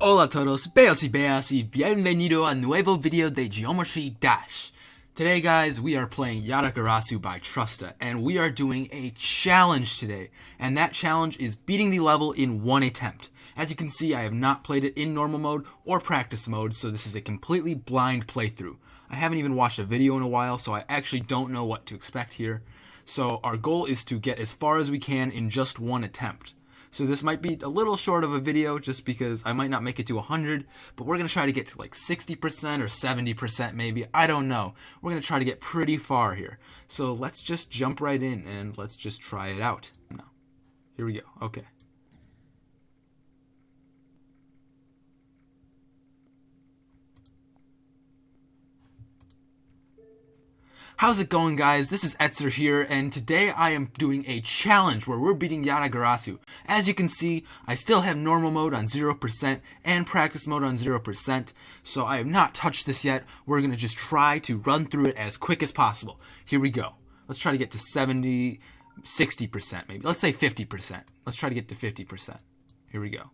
Hola a todos, beos y beas y bienvenido a nuevo video de Geometry Dash. Today guys, we are playing Yatagarasu by Trusta, and we are doing a challenge today, and that challenge is beating the level in one attempt. As you can see, I have not played it in normal mode or practice mode, so this is a completely blind playthrough. I haven't even watched a video in a while, so I actually don't know what to expect here. So our goal is to get as far as we can in just one attempt. So this might be a little short of a video just because I might not make it to 100, but we're going to try to get to like 60% or 70% maybe. I don't know. We're going to try to get pretty far here. So let's just jump right in and let's just try it out. No. Here we go. Okay. How's it going guys? This is Etzer here and today I am doing a challenge where we're beating Yatagarasu. As you can see, I still have normal mode on 0% and practice mode on 0%, so I have not touched this yet. We're going to just try to run through it as quick as possible. Here we go. Let's try to get to 70, 60% maybe. Let's say 50%. Let's try to get to 50%. Here we go.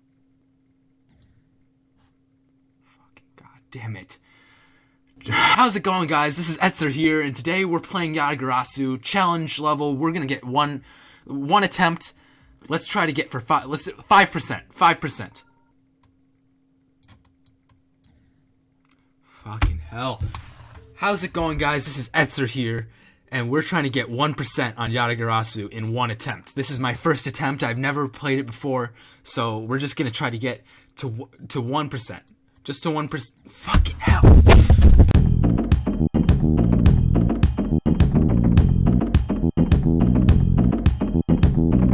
Fucking god damn it. How's it going guys? This is Etzer here and today we're playing Yatagarasu challenge level. We're gonna get one one attempt. Let's try to get for five let's five percent. Five percent. Fucking hell. How's it going guys? This is Etzer here and we're trying to get 1% on Yatagarasu in one attempt. This is my first attempt. I've never played it before, so we're just gonna try to get to to 1%. Just to 1%. Fucking hell.